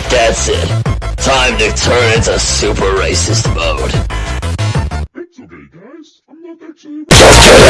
think that's it. Time to turn into super racist mode. It's okay, guys. I'm not actually.